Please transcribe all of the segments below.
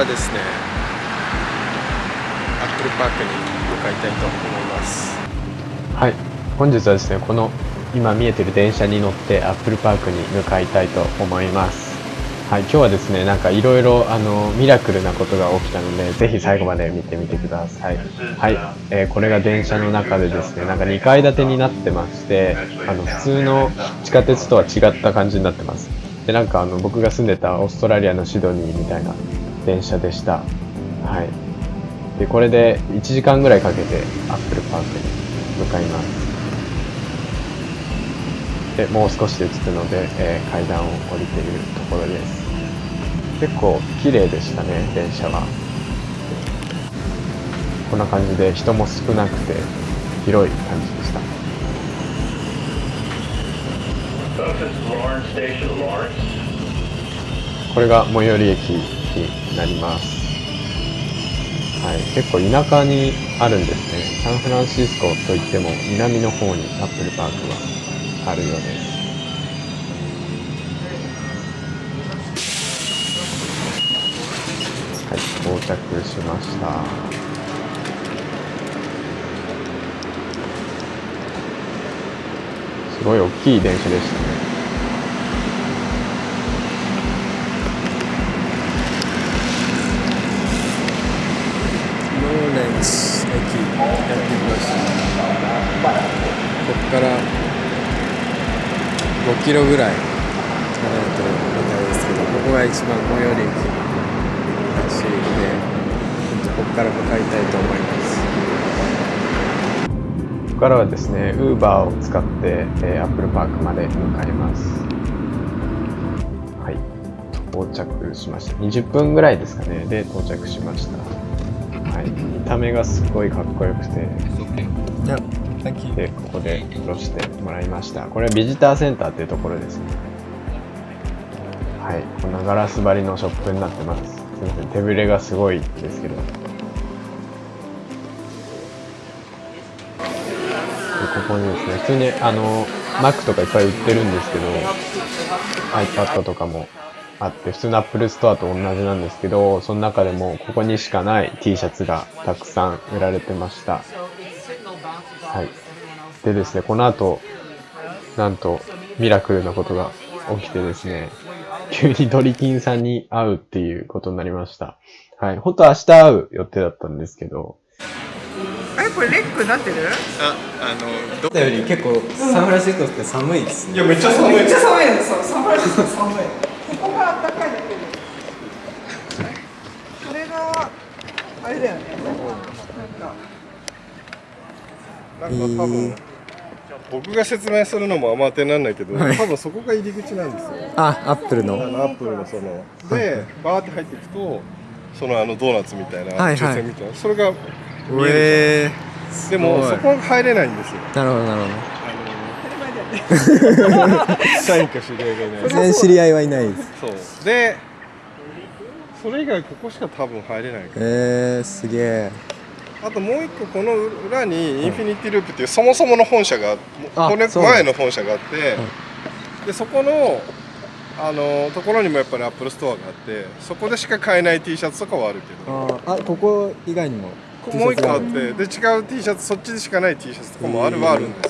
からですねアップルパークに向かいたいと思います。はい。本日はですねこの今見えてる電車に乗ってアップルパークに向かいたいと思います。はい。今日はですねなんかいろいろあのミラクルなことが起きたのでぜひ最後まで見てみてください。はい、えー、これが電車の中でですねなんか2階建てになってましてあの普通の地下鉄とは違った感じになってます。でなんかあの僕が住んでたオーストラリアのシドニーみたいな電車でした。はい。でこれで1時間ぐらいかけてアップルパークに向かいます。でもう少しで着くので、えー、階段を降りているところです。結構綺麗でしたね電車は。こんな感じで人も少なくて広い感じでした。これが最寄り駅になります。はい、結構田舎にあるんですね。サンフランシスコといっても南の方にアップルパークはあるようです。はい。到着しました。すごい大きい電車でしたね駅やってきましたここから5キロぐらい離れてるみたいですけどここが一番最寄り駅らしいのでここから向かいたいと思います。ここからはですねウーバーを使って、えー、アップルパークまで向かいます。はい。到着しました。20分ぐらいですかね。で到着しました。はい、見た目がすごいかっこよくて、でここで降ろしてもらいました。これはビジターセンターっていうところですね。はい。こんなガラス張りのショップになってます。すみません手ぶれがすごいですけど。ここにですね普通にあの Mac とかいっぱい売ってるんですけど iPad とかもあって、普通の Apple Store と同じなんですけど、その中でもここにしかない T シャツがたくさん売られてました。はい。でですね、この後、なんとミラクルなことが起きてですね、急にドリキンさんに会うっていうことになりました。はい。本当は明日会う予定だったんですけど。あれこれレックなってる？あ、あの、どっより結構サンフランシスコって寒いです、ね、いや、めっちゃ寒い。めっちゃ寒いです。サンフランシスコ寒い。ここが暖かいだけでそれがあれだよねなんかなんか多分、僕が説明するのもあんま当てにならないけど、はい、多分そこが入り口なんですよ。あアップルの。アップルのその。でバーって入っていくとそのあのドーナツみたいな抽選みたいな、それが見えでもそこは入れないんですよ。なるほどなるほど。社員か知り合いがいない全然知り合いはいないですそう。でそれ以外ここしか多分入れないから。えー、すげえあともう一個この裏にインフィニティループっていうそもそもの本社がこれ前の本社があって、でそこのあのところにもやっぱり Apple Store があってそこでしか買えない T シャツとかはあるけど。あここ以外にももう一個あってで違う T シャツそっちでしかない T シャツとかもあるはあるんです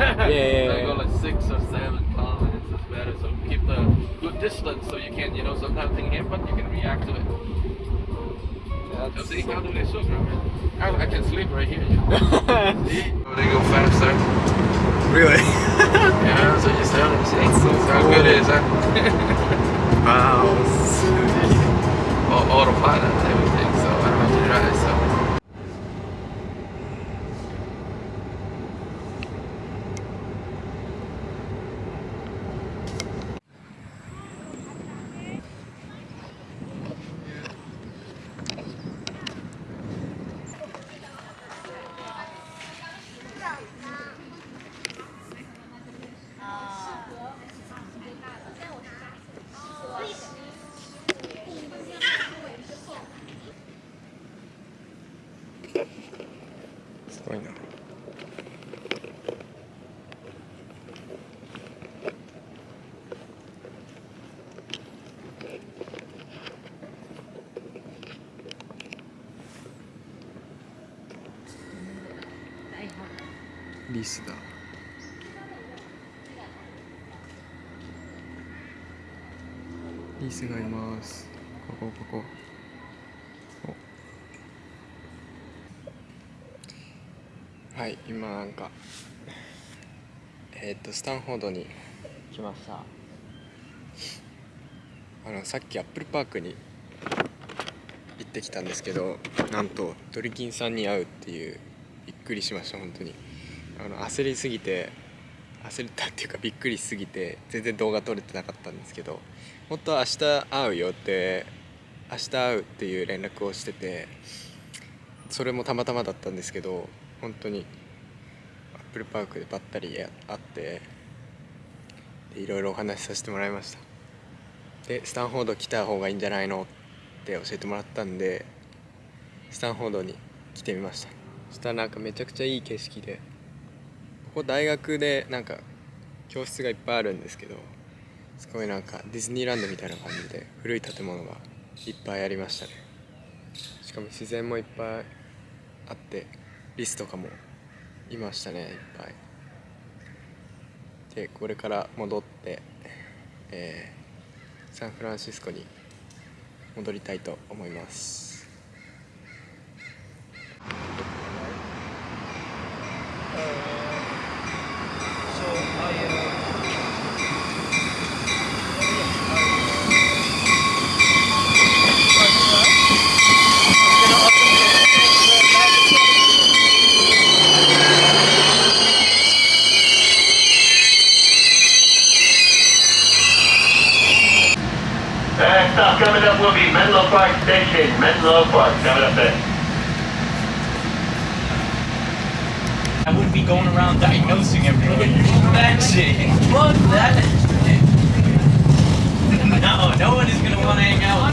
yeah, yeah, so yeah. go like six or seven kilometers is better. So keep the good distance so you can, you know, sometimes think here, but you can react to it. So see how do they shoot, right? I, I can sleep right here. You know? リスだリスがいます。ここここ。はい今なんかえーっとスタンフォードに来ました。あのさっきアップルパークに行ってきたんですけどなんとドリキンさんに会うっていうびっくりしました本当に。あの焦りすぎて焦ったっていうかびっくりしすぎて全然動画撮れてなかったんですけど本当は明日会うよって明日会うっていう連絡をしててそれもたまたまだったんですけど本当にアップルパークでばったり会ってでいろいろお話しさせてもらいました。でスタンフォード来た方がいいんじゃないのって教えてもらったんでスタンフォードに来てみました。そしたらなんかめちゃくちゃいい景色でここ大学でなんか教室がいっぱいあるんですけどすごいなんかディズニーランドみたいな感じで古い建物がいっぱいありましたね。しかも自然もいっぱいあってリスとかもいましたねいっぱい。でこれから戻って、えーサンフランシスコに戻りたいと思います「Park Menlo Park coming up there. I wouldn't be going around diagnosing everyone. Imagine. Fuck that. No, no one is gonna want to hang out. I'm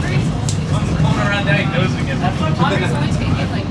going around diagnosing everyone.